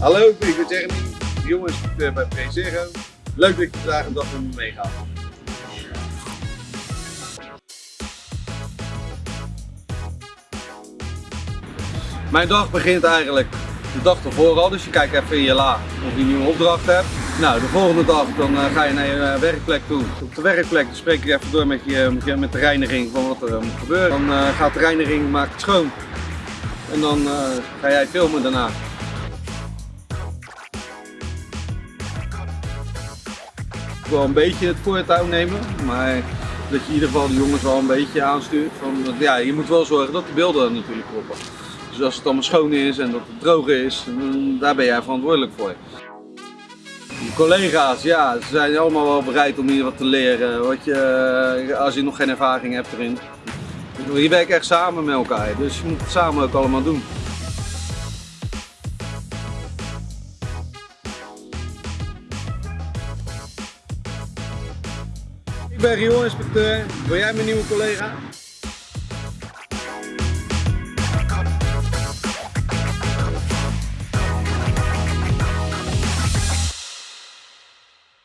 Hallo, ik ben Jeremy, jongeninspecteur bij PZero. Leuk dat je vandaag een dag met me meegaat. Mijn dag begint eigenlijk de dag ervoor al, dus je kijkt even in je la of je een nieuwe opdracht hebt. Nou, de volgende dag dan uh, ga je naar je uh, werkplek toe. Op de werkplek spreek je even door met, je, met, de reiniging van wat er moet gebeuren. Dan gaat de reiniging, maakt het schoon. En dan ga jij filmen daarna. Wil een beetje het voortouw nemen, maar dat je in ieder geval de jongens wel een beetje aanstuurt. Van, ja, je moet wel zorgen dat de beelden natuurlijk kloppen. Dus als het allemaal schoon is en dat het droog is, daar ben jij verantwoordelijk voor. Je collega's, ja, ze zijn allemaal wel bereid om hier wat te leren, wat je, als je nog geen ervaring hebt erin. Je werkt echt samen met elkaar, dus je moet het samen ook allemaal doen. Ik ben Rio-inspecteur. Ben jij mijn nieuwe collega?